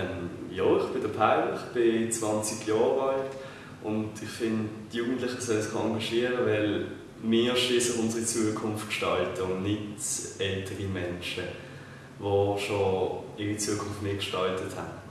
Ähm, ja, ich bin der Paul, ich bin 20 Jahre alt und ich finde, die Jugendlichen sollen sich engagieren, weil wir schließlich unsere Zukunft gestalten und nicht ältere Menschen, die schon ihre Zukunft mitgestaltet haben.